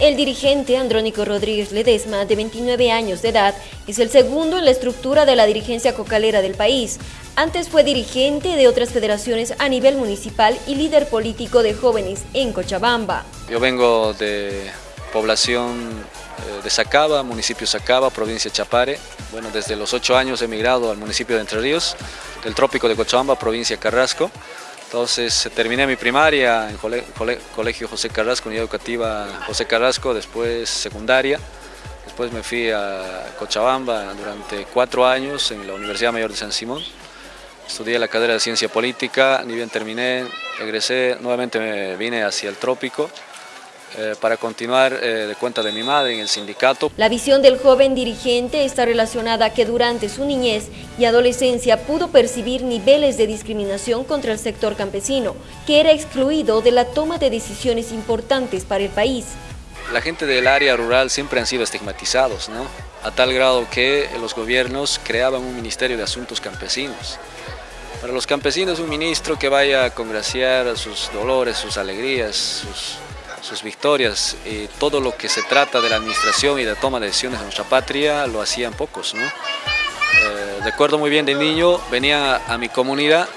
El dirigente Andrónico Rodríguez Ledesma, de 29 años de edad, es el segundo en la estructura de la dirigencia cocalera del país. Antes fue dirigente de otras federaciones a nivel municipal y líder político de jóvenes en Cochabamba. Yo vengo de población eh, de Sacaba, municipio Sacaba, provincia Chapare. Bueno, desde los ocho años he emigrado al municipio de Entre Ríos, del trópico de Cochabamba, provincia Carrasco. Entonces terminé mi primaria en Colegio José Carrasco, Unidad Educativa José Carrasco, después secundaria. Después me fui a Cochabamba durante cuatro años en la Universidad Mayor de San Simón. Estudié la carrera de Ciencia Política, ni bien terminé, egresé, nuevamente me vine hacia el trópico eh, para continuar eh, de cuenta de mi madre en el sindicato. La visión del joven dirigente está relacionada a que durante su niñez y adolescencia pudo percibir niveles de discriminación contra el sector campesino, que era excluido de la toma de decisiones importantes para el país. La gente del área rural siempre han sido estigmatizados, ¿no? a tal grado que los gobiernos creaban un Ministerio de Asuntos Campesinos. Para los campesinos un ministro que vaya a congraciar sus dolores, sus alegrías, sus sus victorias y todo lo que se trata de la administración y de toma de decisiones en nuestra patria lo hacían pocos. ¿no? Eh, recuerdo muy bien de niño, venía a mi comunidad,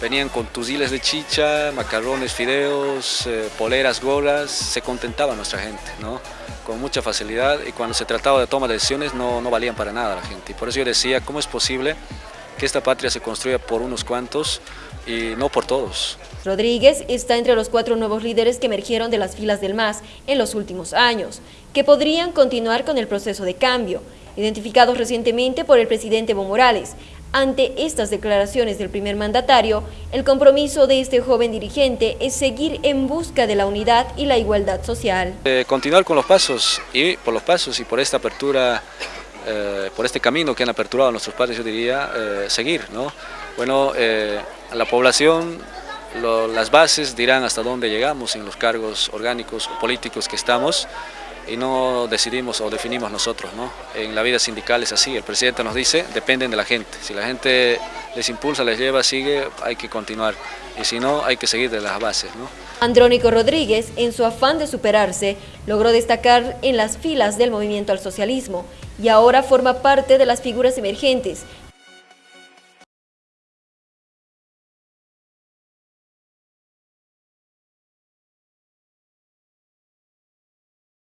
venían con tuziles de chicha, macarrones, fideos, eh, poleras, gorras, se contentaba nuestra gente, ¿no? con mucha facilidad y cuando se trataba de toma de decisiones no, no valían para nada la gente. Y por eso yo decía, ¿cómo es posible que esta patria se construya por unos cuantos y no por todos? Rodríguez está entre los cuatro nuevos líderes que emergieron de las filas del MAS en los últimos años, que podrían continuar con el proceso de cambio, identificados recientemente por el presidente Evo Morales. Ante estas declaraciones del primer mandatario, el compromiso de este joven dirigente es seguir en busca de la unidad y la igualdad social. Eh, continuar con los pasos y por los pasos y por esta apertura, eh, por este camino que han aperturado nuestros padres, yo diría, eh, seguir. ¿no? Bueno, la población las bases dirán hasta dónde llegamos en los cargos orgánicos o políticos que estamos y no decidimos o definimos nosotros. ¿no? En la vida sindical es así, el presidente nos dice, dependen de la gente. Si la gente les impulsa, les lleva, sigue, hay que continuar. Y si no, hay que seguir de las bases. ¿no? Andrónico Rodríguez, en su afán de superarse, logró destacar en las filas del movimiento al socialismo y ahora forma parte de las figuras emergentes